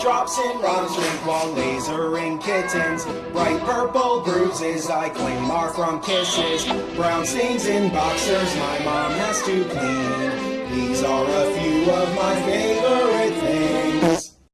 Drops in rhymes drink while lasering kittens. Bright purple bruises I claim are from kisses. Brown stains in boxers my mom has to clean. These are a few of my favorite